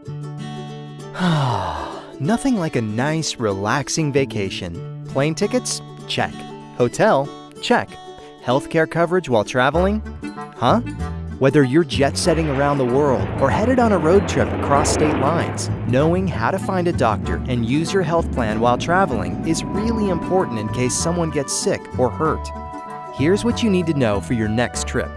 Nothing like a nice, relaxing vacation. Plane tickets? Check. Hotel? Check. Healthcare coverage while traveling? Huh? Whether you're jet setting around the world or headed on a road trip across state lines, knowing how to find a doctor and use your health plan while traveling is really important in case someone gets sick or hurt. Here's what you need to know for your next trip.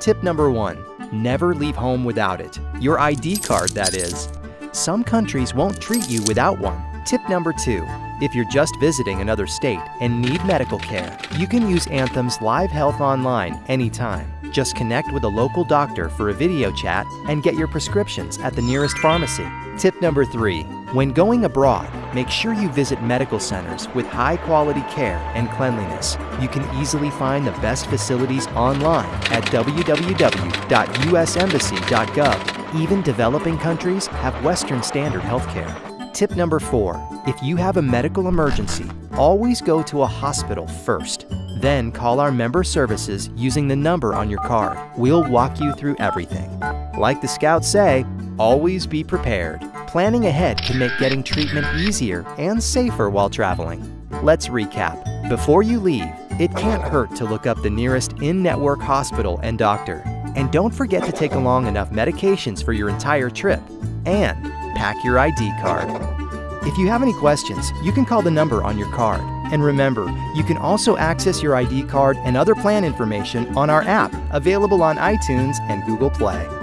Tip number one never leave home without it. Your ID card, that is. Some countries won't treat you without one. Tip number two if you're just visiting another state and need medical care, you can use Anthem's Live Health Online anytime. Just connect with a local doctor for a video chat and get your prescriptions at the nearest pharmacy. Tip number three when going abroad, make sure you visit medical centers with high quality care and cleanliness. You can easily find the best facilities online at www.usembassy.gov. Even developing countries have Western Standard healthcare. Tip number four if you have a medical emergency, always go to a hospital first. Then call our member services using the number on your card. We'll walk you through everything. Like the scouts say, always be prepared. Planning ahead can make getting treatment easier and safer while traveling. Let's recap. Before you leave, it can't hurt to look up the nearest in network hospital and doctor. And don't forget to take along enough medications for your entire trip. And pack your ID card. If you have any questions, you can call the number on your card. And remember, you can also access your ID card and other plan information on our app, available on iTunes and Google Play.